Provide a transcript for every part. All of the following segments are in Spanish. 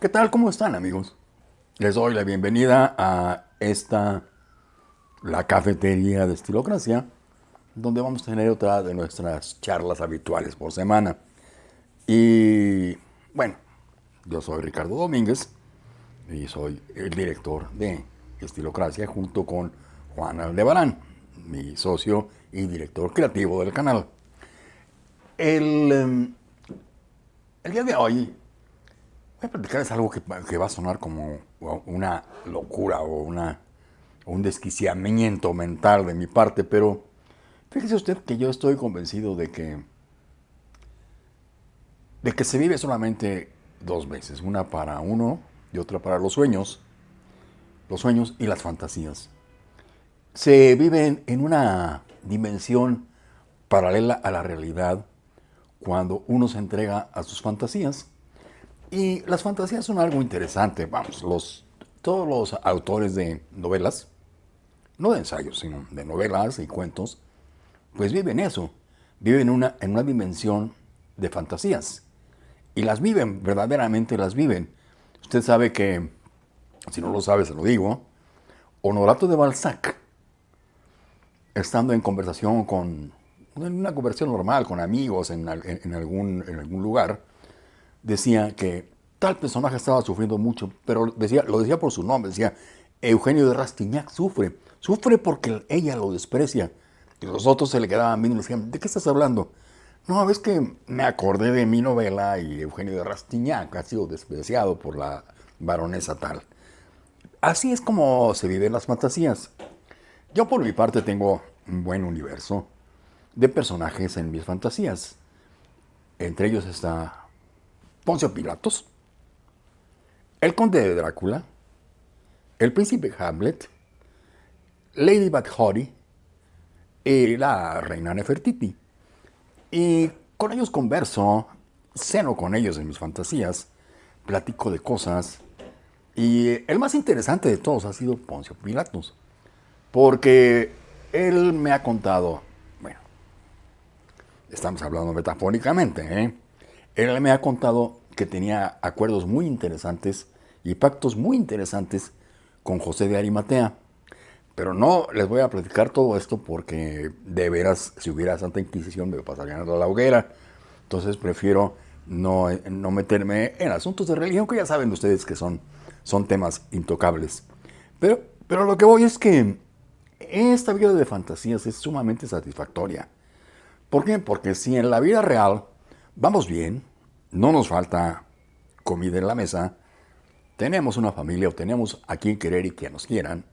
¿Qué tal? ¿Cómo están amigos? Les doy la bienvenida a esta, la cafetería de Estilocracia, donde vamos a tener otra de nuestras charlas habituales por semana. Y bueno, yo soy Ricardo Domínguez y soy el director de Estilocracia junto con Juan Aldebarán, mi socio y director creativo del canal. El, em, el día de hoy Voy a platicarles algo que, va a sonar como una locura o una, un desquiciamiento mental de mi parte, pero fíjese usted que yo estoy convencido de que, de que se vive solamente dos veces, una para uno y otra para los sueños, los sueños y las fantasías. Se viven en una dimensión paralela a la realidad cuando uno se entrega a sus fantasías y las fantasías son algo interesante. Vamos, los, todos los autores de novelas, no de ensayos, sino de novelas y cuentos, pues viven eso. Viven una, en una dimensión de fantasías. Y las viven, verdaderamente las viven. Usted sabe que, si no lo sabe, se lo digo, Honorato de Balzac, estando en conversación con, en una conversación normal, con amigos en, en, algún, en algún lugar, decía que tal personaje estaba sufriendo mucho, pero decía, lo decía por su nombre, decía, Eugenio de Rastignac sufre, sufre porque ella lo desprecia. Y los otros se le quedaban viendo y decían, ¿de qué estás hablando? No, es que me acordé de mi novela y Eugenio de Rastignac ha sido despreciado por la baronesa tal. Así es como se viven las fantasías. Yo por mi parte tengo un buen universo de personajes en mis fantasías. Entre ellos está Poncio Pilatos, el conde de Drácula, el príncipe Hamlet, Lady Bathory y la reina Nefertiti. Y con ellos converso, ceno con ellos en mis fantasías, platico de cosas. Y el más interesante de todos ha sido Poncio Pilatos, porque él me ha contado, bueno, estamos hablando metafóricamente, ¿eh? Él me ha contado que tenía acuerdos muy interesantes y pactos muy interesantes con José de Arimatea. Pero no les voy a platicar todo esto porque de veras, si hubiera Santa Inquisición me pasarían a la hoguera. Entonces prefiero no, no, meterme en asuntos de religión, que ya saben ustedes que son, son temas intocables. Pero, pero lo que voy es que esta vida de fantasías es sumamente satisfactoria. ¿Por qué? Porque si en la vida real vamos bien, no nos falta comida en la mesa, tenemos una familia o tenemos a quien querer y que nos quieran,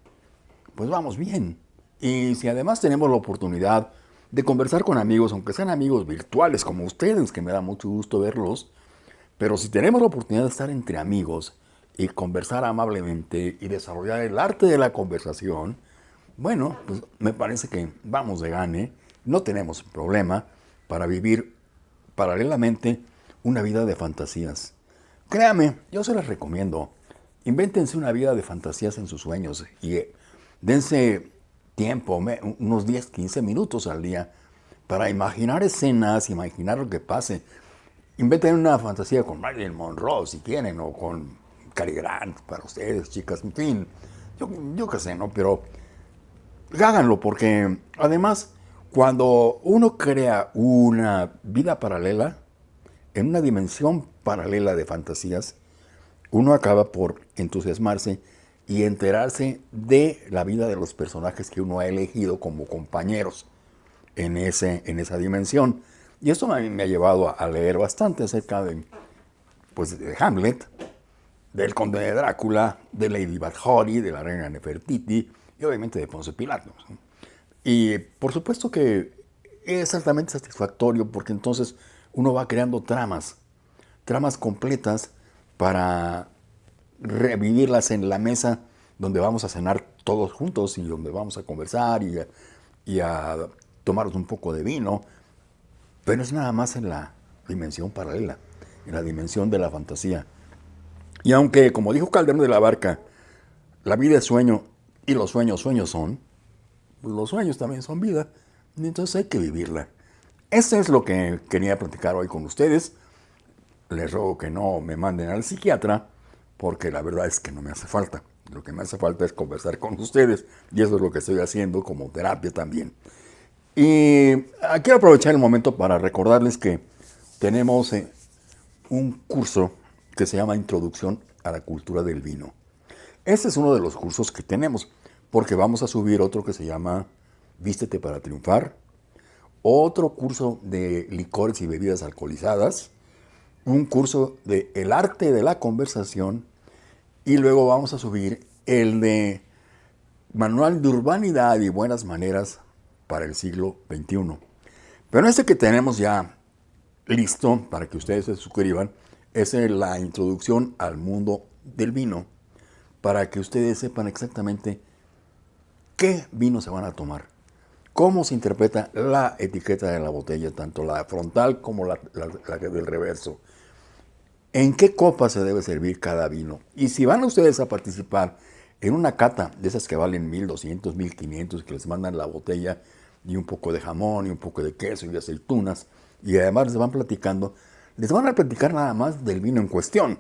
pues vamos bien. Y si además tenemos la oportunidad de conversar con amigos, aunque sean amigos virtuales como ustedes, que me da mucho gusto verlos, pero si tenemos la oportunidad de estar entre amigos y conversar amablemente y desarrollar el arte de la conversación, bueno, pues me parece que vamos de gane, no tenemos problema para vivir paralelamente una vida de fantasías. Créame, yo se las recomiendo. Invéntense una vida de fantasías en sus sueños y eh, dense tiempo, unos 10, 15 minutos al día, para imaginar escenas, imaginar lo que pase. Inventen una fantasía con Marilyn Monroe, si quieren, o con Cary Grant, para ustedes, chicas, en fin. Yo, yo qué sé, ¿no? Pero háganlo, porque además, cuando uno crea una vida paralela, en una dimensión paralela de fantasías, uno acaba por entusiasmarse y enterarse de la vida de los personajes que uno ha elegido como compañeros en, ese, en esa dimensión. Y esto me, me ha llevado a, leer bastante acerca de, pues, de Hamlet, del conde de Drácula, de Lady Bathory, de la reina Nefertiti y obviamente de Ponce Pilato. Y por supuesto que es altamente satisfactorio porque entonces uno va creando tramas, tramas completas para revivirlas en la mesa donde vamos a cenar todos juntos y donde vamos a conversar y a, y tomarnos un poco de vino, pero es nada más en la dimensión paralela, en la dimensión de la fantasía. Y aunque, como dijo Calderón de la Barca, la vida es sueño y los sueños sueños son, pues los sueños también son vida, entonces hay que vivirla. Eso es lo que quería platicar hoy con ustedes. Les ruego que no me manden al psiquiatra, porque la verdad es que no me hace falta. Lo que me hace falta es conversar con ustedes y eso es lo que estoy haciendo como terapia también. Y quiero aprovechar el momento para recordarles que tenemos eh, un curso que se llama Introducción a la Cultura del Vino. Este es uno de los cursos que tenemos, porque vamos a subir otro que se llama Vístete para Triunfar, otro curso de licores y bebidas alcoholizadas, un curso de El arte de la conversación y luego vamos a subir el de Manual de Urbanidad y Buenas Maneras para el siglo XXI. Pero este que tenemos ya listo para que ustedes se suscriban es la introducción al mundo del vino para que ustedes sepan exactamente qué vino se van a tomar, cómo se interpreta la etiqueta de la botella, tanto la frontal como la, del reverso, en qué copa se debe servir cada vino y si van ustedes a participar en una cata de esas que valen 1200, 1500, que les mandan la botella y un poco de jamón y un poco de queso y aceitunas, y además les van platicando, les van a platicar nada más del vino en cuestión.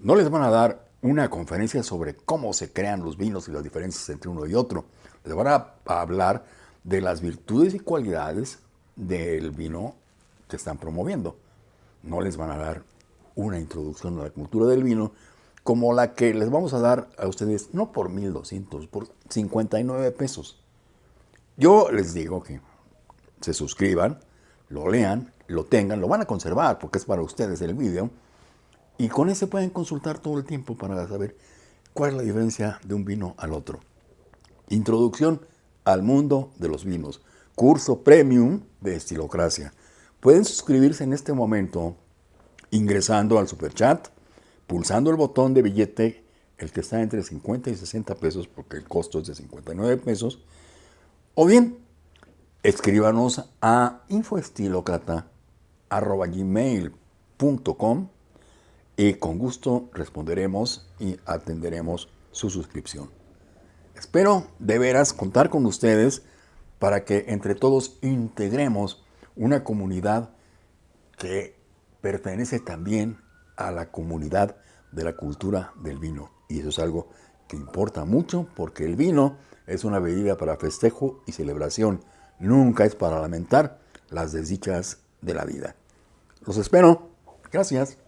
No les van a dar una conferencia sobre cómo se crean los vinos y las diferencias entre uno y otro. Les van a, hablar de las virtudes y cualidades del vino que están promoviendo. No les van a dar una introducción a la cultura del vino como la que les vamos a dar a ustedes, no por 1.200, por 59 pesos. Yo les digo que se suscriban, lo lean, lo tengan, lo van a conservar porque es para ustedes el vídeo. Y con ese pueden consultar todo el tiempo para saber cuál es la diferencia de un vino al otro. Introducción al mundo de los vinos. Curso premium de Estilocracia. Pueden suscribirse en este momento ingresando al superchat, pulsando el botón de billete, el que está entre 50 y 60 pesos, porque el costo es de 59 pesos, o bien escríbanos a infoestilocrata.gmail.com y con gusto responderemos y atenderemos su suscripción. Espero de veras contar con ustedes para que entre todos integremos una comunidad que pertenece también a la comunidad de la cultura del vino. Y eso es algo que importa mucho porque el vino es una bebida para festejo y celebración nunca es para lamentar las desdichas de la vida. Los espero. Gracias.